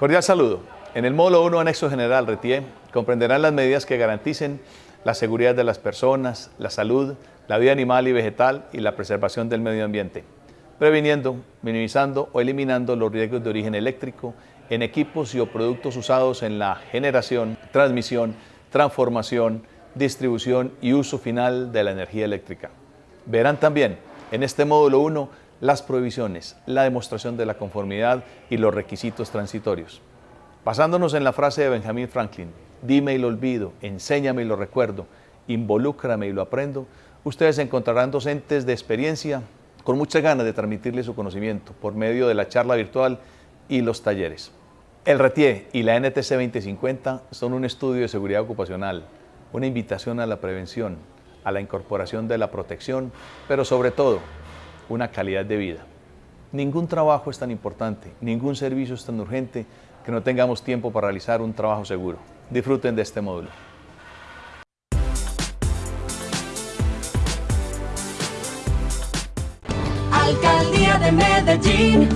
Cordial saludo. En el módulo 1, anexo general, RETIE, comprenderán las medidas que garanticen la seguridad de las personas, la salud, la vida animal y vegetal y la preservación del medio ambiente, previniendo, minimizando o eliminando los riesgos de origen eléctrico en equipos y o productos usados en la generación, transmisión, transformación, distribución y uso final de la energía eléctrica. Verán también en este módulo 1 las prohibiciones, la demostración de la conformidad y los requisitos transitorios. Basándonos en la frase de Benjamin Franklin, dime y lo olvido, enséñame y lo recuerdo, involúcrame y lo aprendo, ustedes encontrarán docentes de experiencia con muchas ganas de transmitirle su conocimiento por medio de la charla virtual y los talleres. El RETIE y la NTC 2050 son un estudio de seguridad ocupacional, una invitación a la prevención, a la incorporación de la protección, pero sobre todo, una calidad de vida. Ningún trabajo es tan importante, ningún servicio es tan urgente que no tengamos tiempo para realizar un trabajo seguro. Disfruten de este módulo. Alcaldía de Medellín.